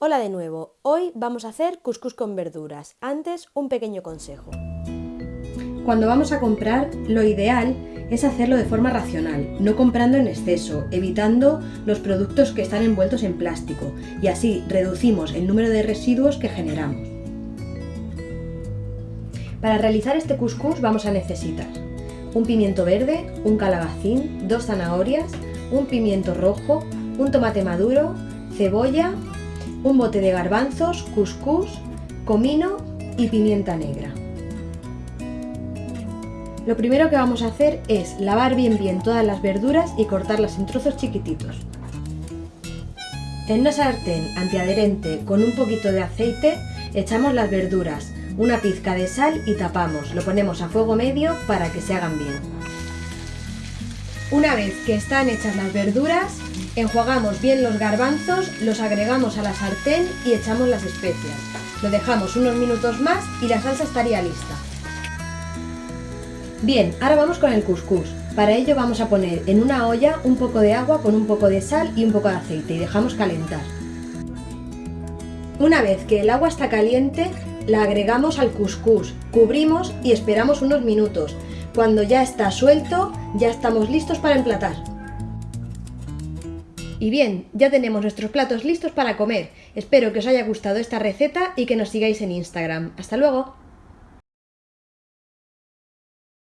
Hola de nuevo, hoy vamos a hacer cuscús con verduras. Antes, un pequeño consejo. Cuando vamos a comprar, lo ideal es hacerlo de forma racional, no comprando en exceso, evitando los productos que están envueltos en plástico y así reducimos el número de residuos que generamos. Para realizar este cuscús vamos a necesitar un pimiento verde, un calabacín, dos zanahorias, un pimiento rojo, un tomate maduro, cebolla, un bote de garbanzos, cuscús, comino y pimienta negra. Lo primero que vamos a hacer es lavar bien bien todas las verduras y cortarlas en trozos chiquititos. En una sartén antiadherente con un poquito de aceite echamos las verduras, una pizca de sal y tapamos. Lo ponemos a fuego medio para que se hagan bien. Una vez que están hechas las verduras, Enjuagamos bien los garbanzos, los agregamos a la sartén y echamos las especias. Lo dejamos unos minutos más y la salsa estaría lista. Bien, ahora vamos con el cuscús. Para ello vamos a poner en una olla un poco de agua con un poco de sal y un poco de aceite y dejamos calentar. Una vez que el agua está caliente, la agregamos al cuscús, cubrimos y esperamos unos minutos. Cuando ya está suelto, ya estamos listos para emplatar. Y bien, ya tenemos nuestros platos listos para comer. Espero que os haya gustado esta receta y que nos sigáis en Instagram. ¡Hasta luego!